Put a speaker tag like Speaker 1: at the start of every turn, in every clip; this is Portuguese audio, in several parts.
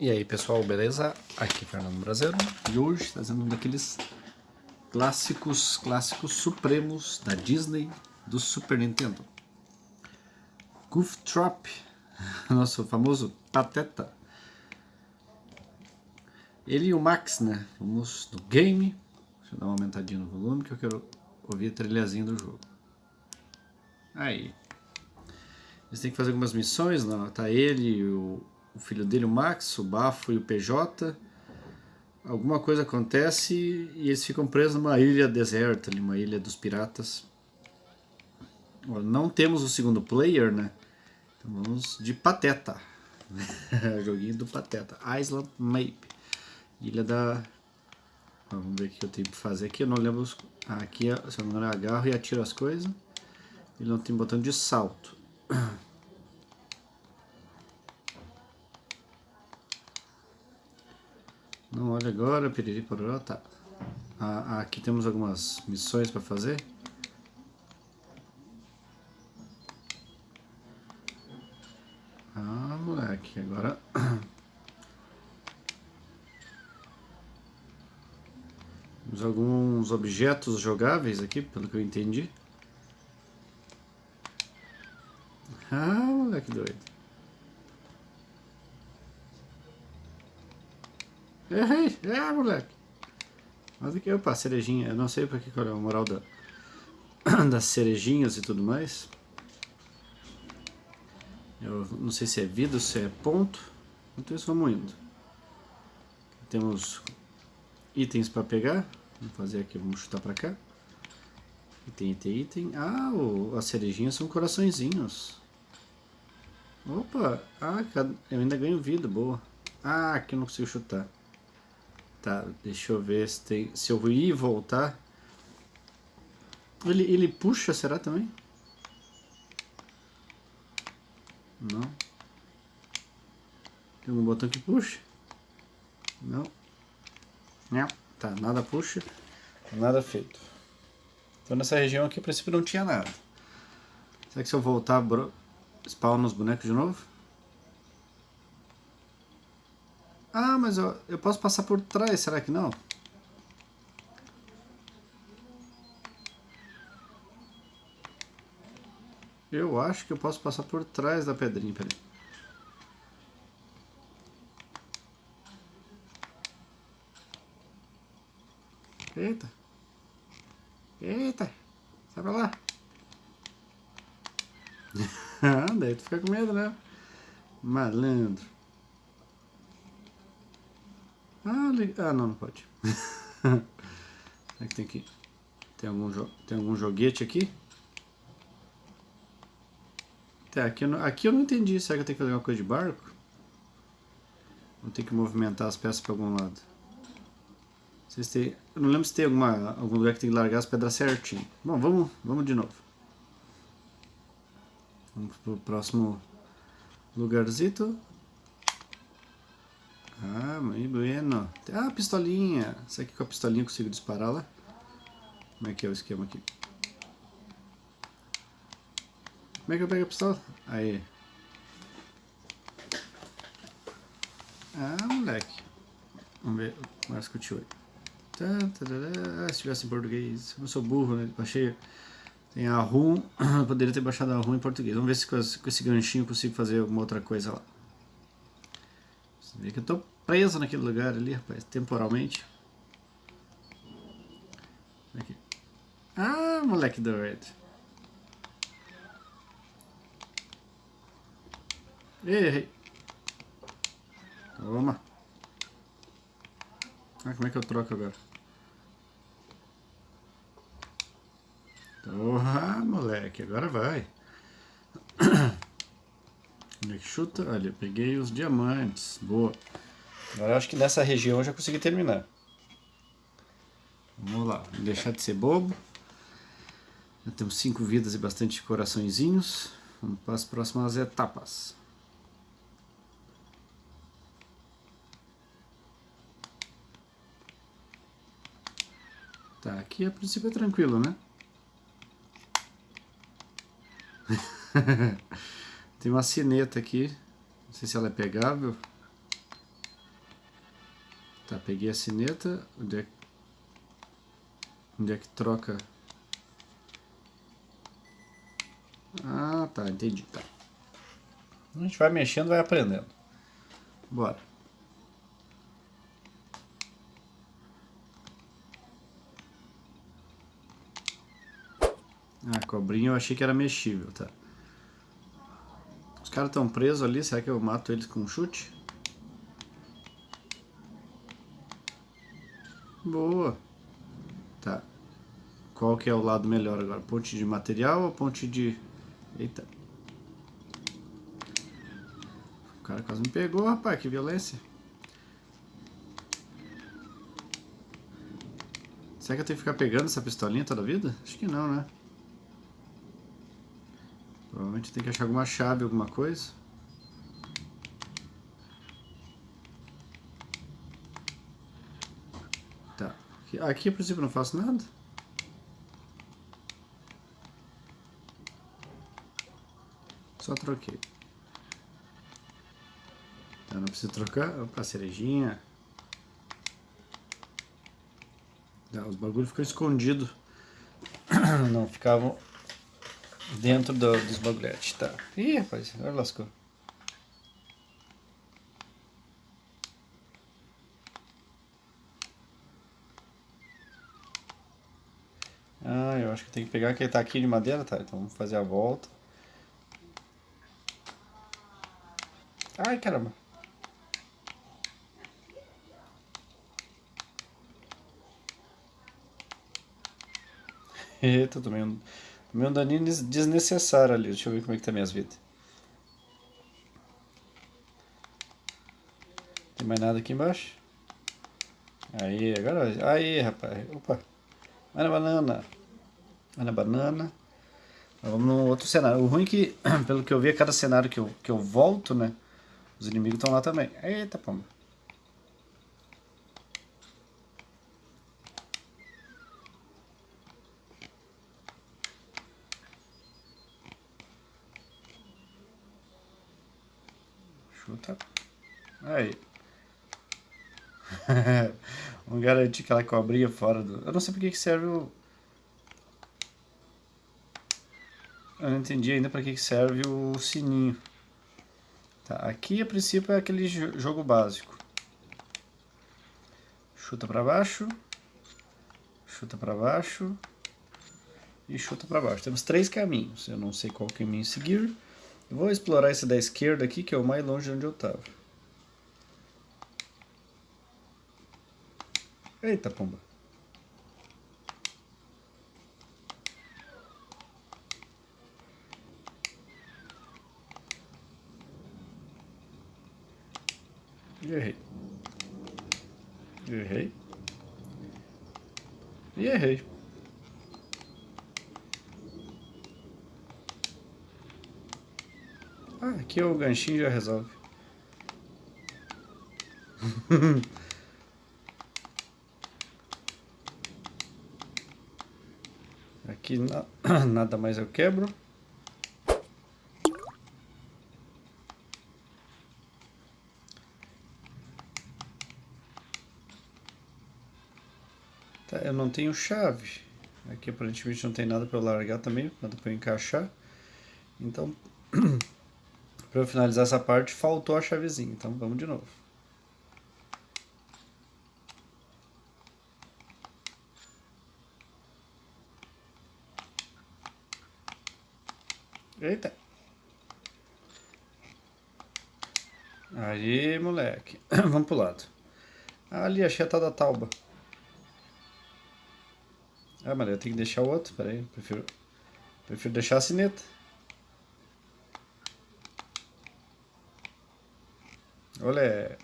Speaker 1: E aí pessoal, beleza? Aqui é Fernando Brasileiro e hoje trazendo um daqueles clássicos, clássicos supremos da Disney do Super Nintendo. Goof Trap, nosso famoso Pateta. Ele e o Max, né? Vamos no game. Deixa eu dar uma aumentadinha no volume que eu quero ouvir a trilhazinha do jogo. Aí. Eles têm que fazer algumas missões, não? Tá ele e o o filho dele, o Max, o Bafo e o PJ. Alguma coisa acontece e eles ficam presos numa ilha deserta, uma ilha dos piratas. Não temos o segundo player, né? Então vamos de Pateta. Joguinho do Pateta. Island Map. Ilha da... Vamos ver o que eu tenho que fazer aqui. Eu não lembro... Ah, aqui, se eu não engano, agarro e atiro as coisas. Ele não tem botão de salto. Não olha agora, piriri pororó, tá. Ah, aqui temos algumas missões para fazer. Ah, moleque, agora... Temos alguns objetos jogáveis aqui, pelo que eu entendi. Ah, moleque doido. Errei! É, moleque! Mas aqui, opa, cerejinha. Eu não sei pra que qual é a moral da, das cerejinhas e tudo mais. Eu não sei se é vida ou se é ponto. Então isso vamos indo. Temos itens para pegar. Vamos fazer aqui, vamos chutar para cá. Item, item, item. Ah, o, as cerejinhas são coraçõezinhos. Opa! Ah, eu ainda ganho vida, boa. Ah, aqui eu não consigo chutar. Tá, deixa eu ver se tem. Se eu ir e voltar. Ele, ele puxa, será também? Não. Tem algum botão que puxa? Não. Não. Tá, nada puxa. Nada feito. Então nessa região aqui, a princípio, não tinha nada. Será que se eu voltar, bro... spawn os bonecos de novo? Ah, mas eu, eu posso passar por trás, será que não? Eu acho que eu posso passar por trás da pedrinha, peraí. Eita. Eita. Sai pra lá. Daí tu fica com medo, né? Malandro. Ah, ah não, não pode. Será que tem que... Tem algum, jo... tem algum joguete aqui? Tá, aqui eu, não... aqui eu não entendi. Será que eu tenho que fazer alguma coisa de barco? Vou ter que movimentar as peças para algum lado. Eu não lembro se tem alguma... algum lugar que tem que largar as pedras certinho. Bom, vamos, vamos de novo. Vamos pro próximo lugarzito. Ah, muito bueno. Ah, pistolinha. Será que com a pistolinha eu consigo disparar lá? Como é que é o esquema aqui? Como é que eu pego a pistola? Aí. Ah, moleque. Vamos ver. Começa com o tio aí. Ah, se tivesse em português. Eu sou burro, né? Baixei. Tem a RUM. Poderia ter baixado a RUM em português. Vamos ver se com esse ganchinho eu consigo fazer alguma outra coisa lá. Você vê que eu tô preso naquele lugar ali, rapaz, temporalmente. Aqui. Ah, moleque doido. Errei. Toma. Ah, como é que eu troco agora? Porra, moleque, agora vai. Chuta? Olha, peguei os diamantes. Boa. Agora eu acho que nessa região eu já consegui terminar. Vamos lá, deixar de ser bobo. Já temos cinco vidas e bastante coraçõezinhos. Vamos para as próximas etapas. Tá, aqui a princípio é tranquilo, né? Tem uma sineta aqui. Não sei se ela é pegável. Tá, peguei a sineta. Onde é, onde é que troca? Ah, tá, entendi. Tá. A gente vai mexendo, vai aprendendo. Bora. Ah, cobrinha eu achei que era mexível, tá. Os caras estão presos ali, será que eu mato eles com um chute? Boa. Tá. Qual que é o lado melhor agora? Ponte de material ou ponte de... Eita. O cara quase me pegou, rapaz. Que violência. Será que eu tenho que ficar pegando essa pistolinha toda a vida? Acho que não, né? Provavelmente tem que achar alguma chave, alguma coisa. Tá. Aqui, a princípio, não faço nada. Só troquei. Tá, não preciso trocar. Opa, cerejinha. Tá, os bagulhos ficam escondidos. Não ficavam Dentro do, dos bagulhetes, tá. Ih, rapaz, agora lascou. Ah, eu acho que tem que pegar aquele taquinho de madeira, tá? Então vamos fazer a volta. Ai, caramba. Eita, Meu daninho desnecessário ali. Deixa eu ver como é que tá minhas vidas. Tem mais nada aqui embaixo? Aí, agora... Aí, rapaz. Opa. Vai na banana. Vai na banana. Vamos no outro cenário. O ruim é que, pelo que eu vi, a cada cenário que eu, que eu volto, né? Os inimigos estão lá também. Eita, pomba. Chuta. Aí. Vamos que ela cobrinha fora do... Eu não sei porque que serve o... Eu não entendi ainda para que serve o sininho. Tá, aqui a princípio é aquele jogo básico. Chuta para baixo. Chuta para baixo. E chuta para baixo. Temos três caminhos. Eu não sei qual caminho seguir. Vou explorar esse da esquerda aqui, que é o mais longe de onde eu estava. Eita, pomba. errei. errei. E errei. Ah, aqui o ganchinho já resolve. aqui na, nada mais eu quebro. Tá, eu não tenho chave. Aqui aparentemente não tem nada para eu largar também, nada para encaixar. Então Para finalizar essa parte, faltou a chavezinha, então vamos de novo. Eita. Aí, moleque. Vamos pro lado. Ali, achei a tal da tauba. Ah, mas eu tenho que deixar o outro. Pera aí, prefiro, prefiro deixar a sineta. Olha.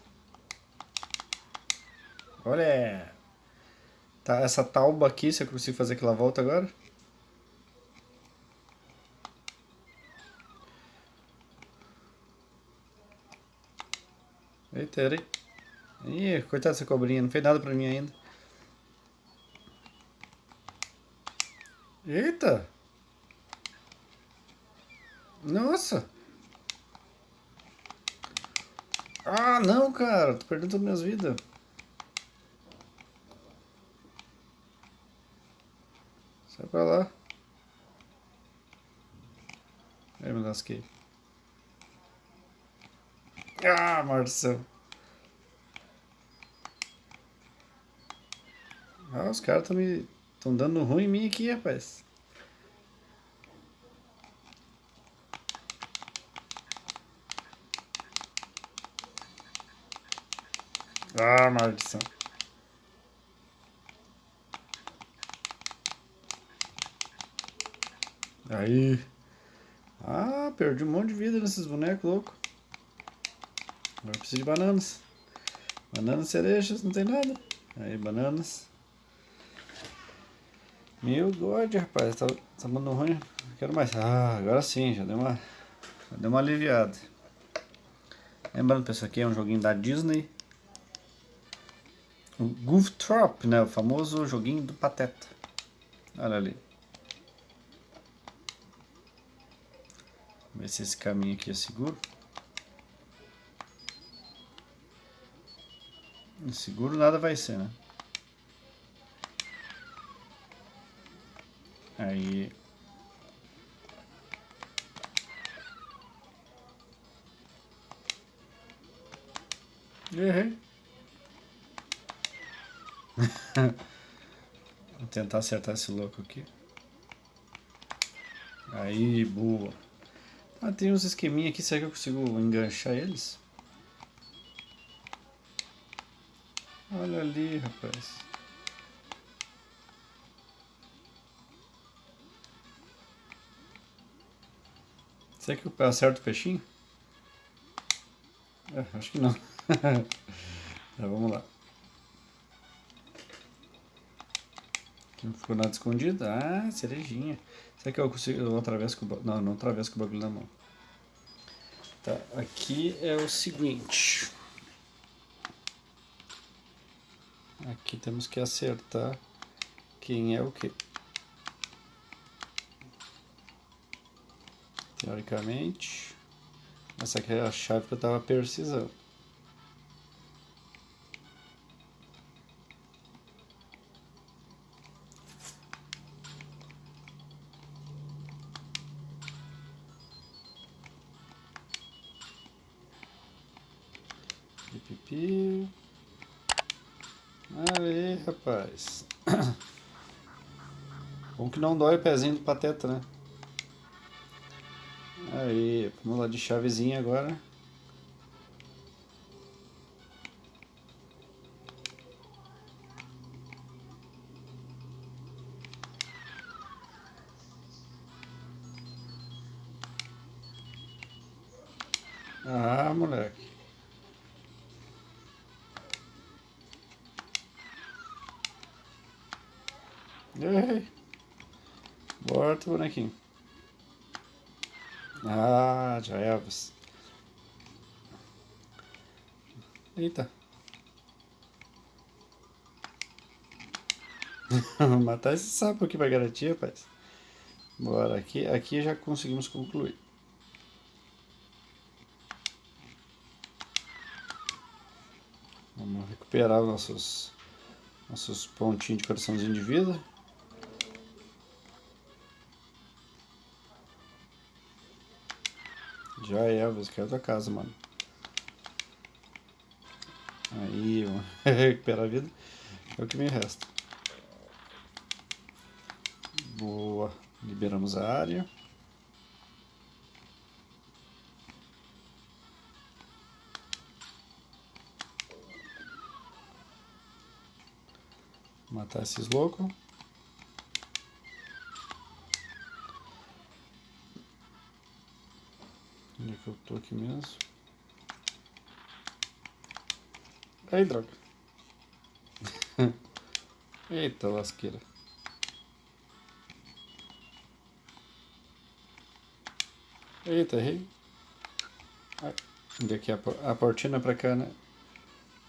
Speaker 1: Olha. Tá, essa tauba aqui, se eu consigo fazer aquela volta agora. Eita, era Ih, coitada dessa cobrinha, não fez nada pra mim ainda. Eita! Nossa! Ah, não, cara! Tô perdendo todas minhas vidas. Sai pra lá. Aí, me lasquei. Ah, Marcelo. Ah, os caras estão me. estão dando ruim em mim aqui, rapaz. Ah, maldição. Aí. Ah, perdi um monte de vida nesses bonecos loucos. Agora preciso de bananas. Bananas, cerejas, não tem nada. Aí, bananas. Meu God, rapaz, tá, tá mandando ruim. quero mais. Ah, agora sim, já deu uma, já deu uma aliviada. Lembrando, pessoal, aqui é um joguinho da Disney. O Goof Trop, né? O famoso joguinho do Pateta. Olha ali. Ver se esse caminho aqui é seguro. Seguro nada vai ser, né? Aí. Errei. Vou tentar acertar esse louco aqui. Aí, boa. Ah, tem uns esqueminha aqui, será que eu consigo enganchar eles? Ali, rapaz. Será que eu acerto o peixinho? É, acho que não. tá, vamos lá. Aqui não ficou nada escondido. Ah, cerejinha. Será que eu consigo... Eu atravesso com o... Não, não atravesso com o bagulho na mão. Tá, aqui é o seguinte. Aqui temos que acertar quem é o que. Teoricamente, essa aqui é a chave que eu estava precisando. Que não dói o pezinho do pateta, né? Aí, vamos lá de chavezinha agora. Ah, moleque. Ei. Bota bonequinho. Ah, já é. Eita. Matar esse sapo aqui pra garantir, rapaz. Bora, aqui, aqui já conseguimos concluir. Vamos recuperar os nossos, nossos pontinhos de coraçãozinho de vida. Já é, Elvis, é outra casa, mano. Aí, recuperar a vida. É o que me resta. Boa. Liberamos a área. Matar esses loucos. Tô aqui mesmo? Aí, droga. Eita lasqueira. Eita, errei. Onde é a, a portina pra cá, né?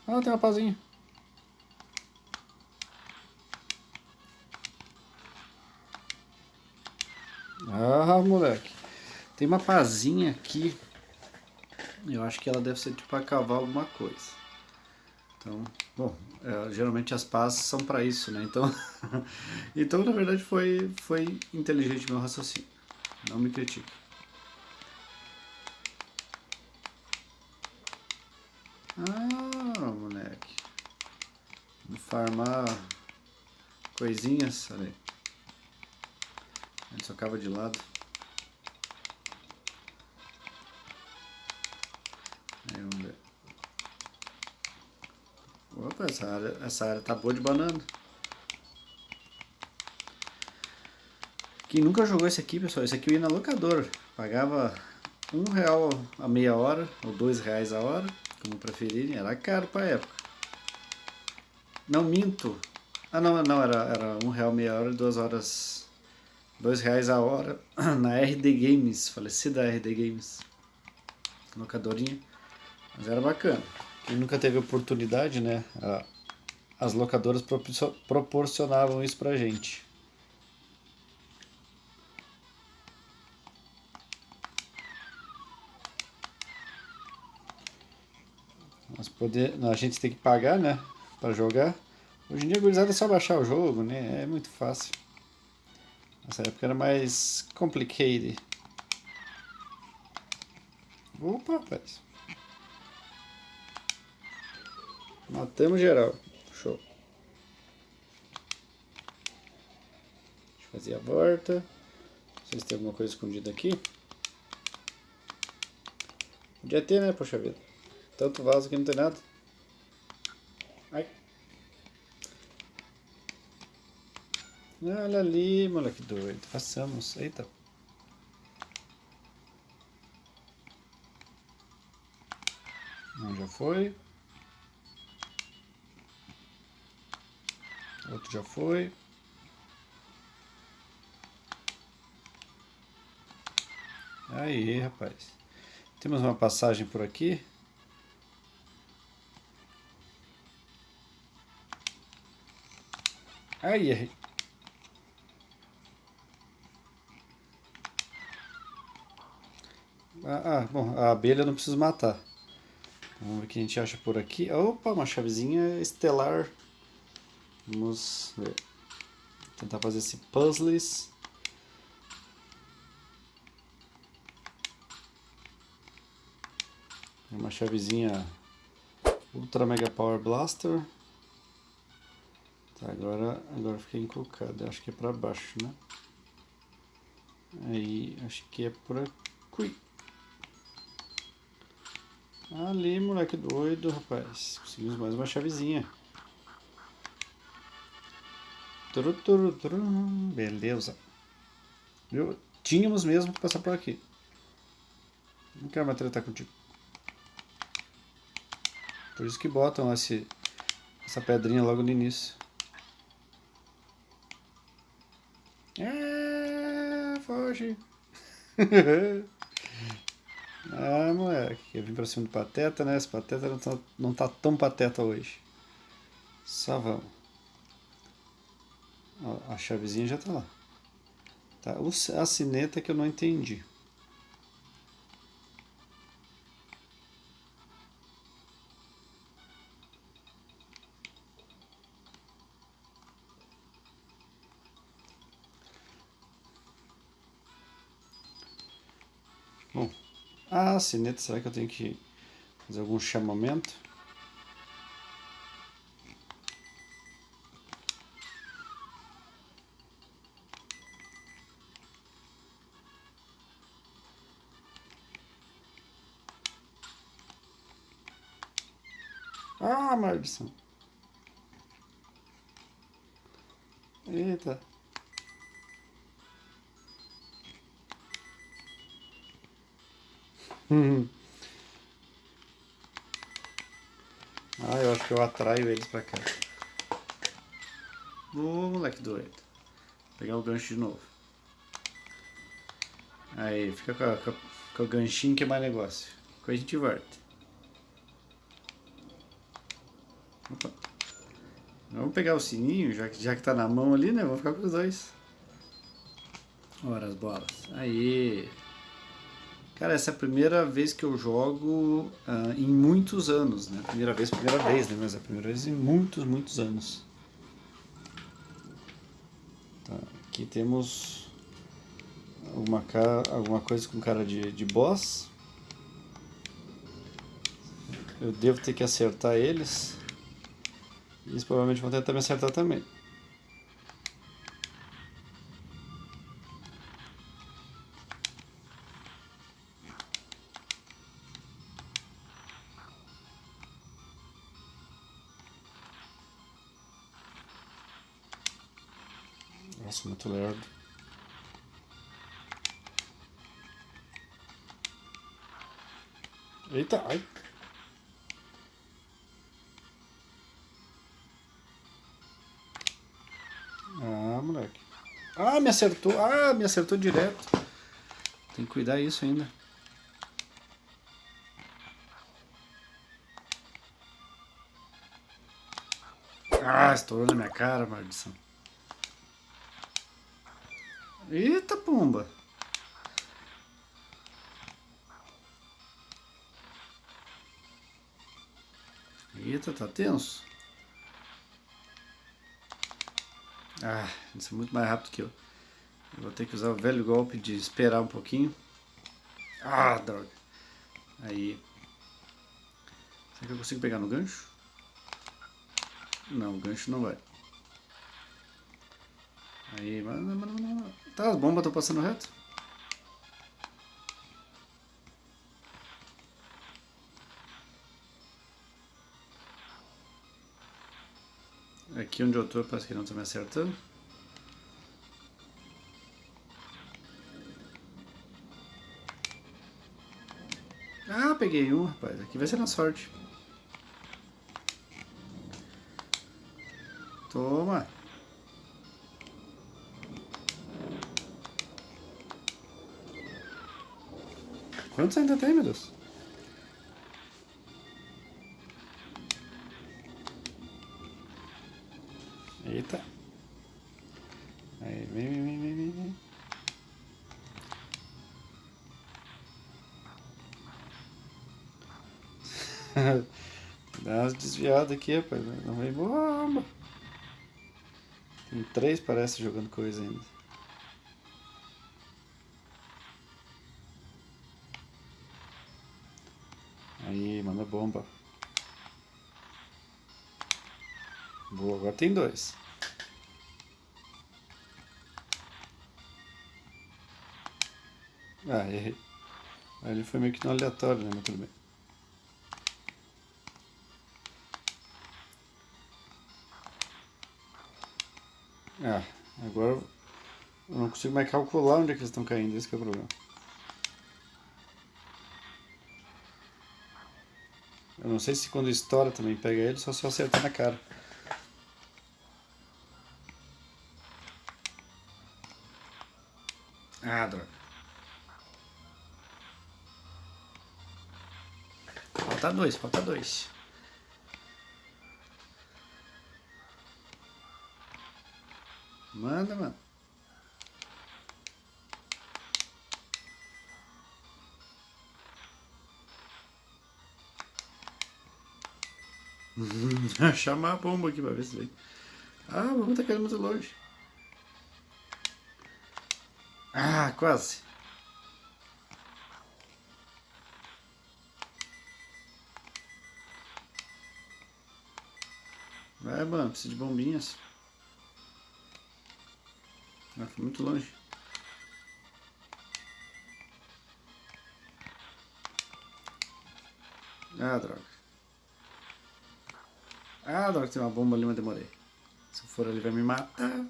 Speaker 1: Ah, tem uma pazinha. Ah, moleque. Tem uma pazinha aqui. Eu acho que ela deve ser tipo para cavar alguma coisa. Então, bom, é, geralmente as pás são para isso, né? Então, então na verdade foi, foi inteligente meu raciocínio. Não me critique. Ah, moleque. Vamos farmar coisinhas, olha aí. A gente socava de lado. Essa área, essa área tá boa de banana. Quem nunca jogou esse aqui, pessoal, esse aqui eu ia na locadora. Pagava um real a meia hora, ou dois reais a hora, como preferirem. Era caro pra época. Não minto. Ah não, não, era, era um real meia hora e duas horas. Dois reais a hora na RD Games, falecida RD Games. Locadorinha. Mas era bacana. Quem nunca teve oportunidade, né? As locadoras proporcionavam isso pra gente. Mas poder, a gente tem que pagar, né? Pra jogar. Hoje em dia, gurizada é só baixar o jogo, né? É muito fácil. Nessa época era mais complicated. Opa, rapaz. Matamos geral. Show. Deixa eu fazer a volta. Não sei se tem alguma coisa escondida aqui. Podia ter, né? Poxa vida. Tanto vaso que não tem nada. Ai. Olha ali, moleque doido. Façamos. Eita. Não, já foi. Outro já foi. Aí, rapaz. Temos uma passagem por aqui. Aí, errei. Ah, ah, bom, a abelha não preciso matar. Vamos ver o que a gente acha por aqui. Opa, uma chavezinha estelar. Vamos ver. Tentar fazer esse puzzles. Uma chavezinha Ultra Mega Power Blaster. Tá, agora, agora fiquei encucado. Acho que é pra baixo, né? Aí, acho que é por aqui. Ali, moleque doido, rapaz. Conseguimos mais uma chavezinha. Beleza. Viu? Tínhamos mesmo que passar por aqui. Não quero mais tratar contigo. Por isso que botam esse, essa pedrinha logo no início. É, foge. ah, moleque. Eu vim pra cima do Pateta, né? Esse Pateta não tá, não tá tão pateta hoje. Só vamos. A chavezinha já tá lá. Tá, a sineta que eu não entendi. Bom, a sineta, será que eu tenho que fazer algum chamamento? Eita. Hum. Ah, eu acho que eu atraio eles pra cá. Ô, moleque doido. Vou pegar o gancho de novo. Aí, fica com, a, com, com o ganchinho que é mais negócio. Depois a gente volta. Vamos pegar o sininho, já que, já que tá na mão ali, né? Vamos ficar com os dois. Ora, as bolas. Aí. Cara, essa é a primeira vez que eu jogo uh, em muitos anos, né? Primeira vez, primeira vez, né? Mas é a primeira vez em muitos, muitos anos. Tá, aqui temos alguma, cara, alguma coisa com cara de, de boss. Eu devo ter que acertar eles. Eles provavelmente vão tentar me acertar também. Nossa, muito lerdo. Eita, ai. Ah, me acertou. Ah, me acertou direto. Tem que cuidar isso ainda. Ah, estourou na minha cara, maldição. Eita, pomba. Eita, tá tenso. Ah, isso é muito mais rápido que eu. Vou ter que usar o velho golpe de esperar um pouquinho. Ah, droga. Aí. Será que eu consigo pegar no gancho? Não, o gancho não vai. Aí, mano, mano, mano. Tá, as bombas estão passando reto. Aqui onde eu tô parece que não tá me acertando. Peguei um, rapaz. Aqui vai ser na sorte. Toma. Quantos ainda tem, meu Deus? Dá umas desviadas aqui, rapaz. Não vem bomba. Tem três, parece, jogando coisa ainda. Aí, manda bomba. Boa, agora tem dois. Ah, errei. Ele foi meio que no aleatório, né? Mas tudo bem. Ah, agora eu não consigo mais calcular onde é que eles estão caindo, esse é o problema. Eu não sei se quando estoura também pega ele, só se eu acertar na cara. Ah, droga. Falta dois, falta dois. Manda, mano. Chamar a bomba aqui pra ver se vem. Ah, a bomba tá caindo muito longe. Ah, quase. Vai, mano, precisa de bombinhas. Ah, foi muito longe. Ah, droga. Ah, droga, tem uma bomba ali, mas demorei. Se eu for ali vai me matar.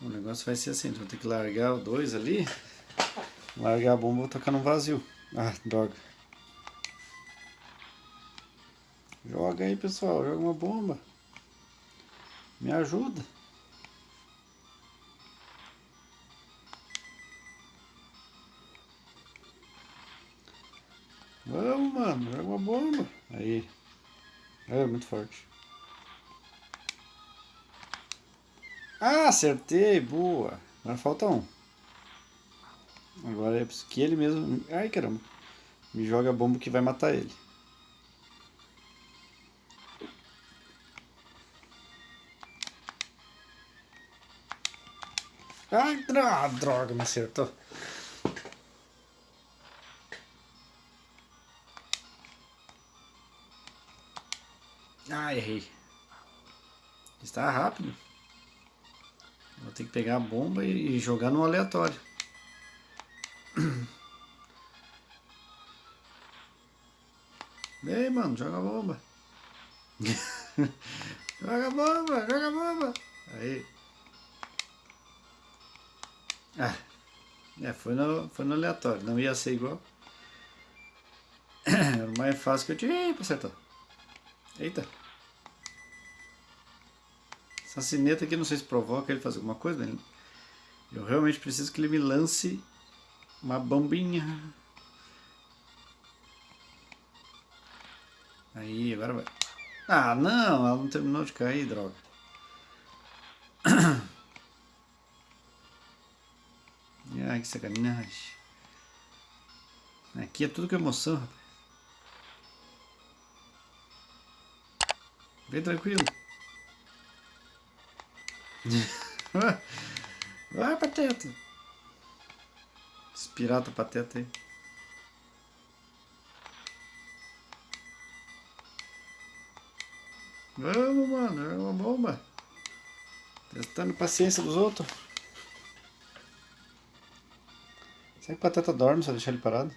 Speaker 1: O negócio vai ser assim, vou ter que largar o dois ali. Largar a bomba e vou tocar no vazio. Ah, droga. Joga aí, pessoal. Joga uma bomba. Me ajuda. Vamos, mano, joga uma bomba. Aí. É, muito forte. Ah, acertei, boa. Agora falta um. Agora é que ele mesmo... Ai, caramba. Me joga a bomba que vai matar ele. Ai, droga, me acertou. Ah, errei. Está rápido. Vou ter que pegar a bomba e jogar no aleatório. Vem, mano, joga a bomba. joga a bomba, joga a bomba. Aí. Ah, é, foi no, foi no aleatório, não ia ser igual. Era o mais fácil que eu tive pra acertar. Eita. Essa sineta aqui, não sei se provoca ele fazer alguma coisa. Né? Eu realmente preciso que ele me lance uma bombinha. Aí, agora vai. Ah, não, ela não terminou de cair, droga. Ai, que sacanagem. Aqui é tudo com emoção, rapaz. Vem tranquilo. Vai, pateta. Esse pirata pateta aí. Vamos, mano. É uma bomba. Testando paciência dos outros. Será que o Pateta dorme se eu deixar ele parado?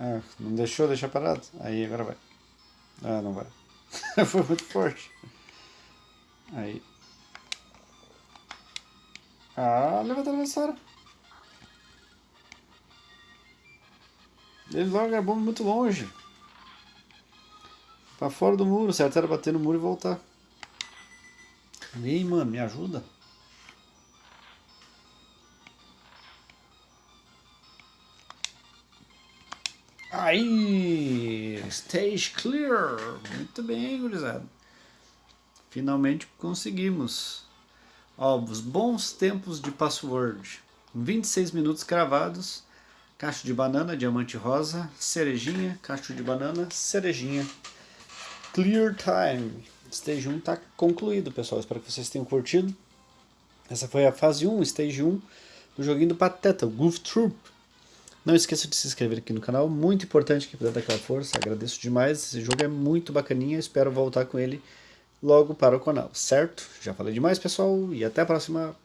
Speaker 1: Ah, não deixou deixar parado? Aí, agora vai. Ah, não vai. Foi muito forte. Aí. Ah, levanta a adversário. Ele larga a bomba muito longe. Pra fora do muro, certo? Era bater no muro e voltar. Ei, mano, me ajuda. Aí, stage clear. Muito bem, gurizada. Finalmente conseguimos. Ó, os bons tempos de password. 26 minutos cravados. Cacho de banana, diamante rosa, cerejinha, cacho de banana, cerejinha. Clear time. Stage 1 está concluído, pessoal. Espero que vocês tenham curtido. Essa foi a fase 1, stage 1 do joguinho do Pateta, o Goof Troop. Não esqueça de se inscrever aqui no canal, muito importante que puder dar aquela força, agradeço demais, esse jogo é muito bacaninha, espero voltar com ele logo para o canal, certo? Já falei demais pessoal, e até a próxima!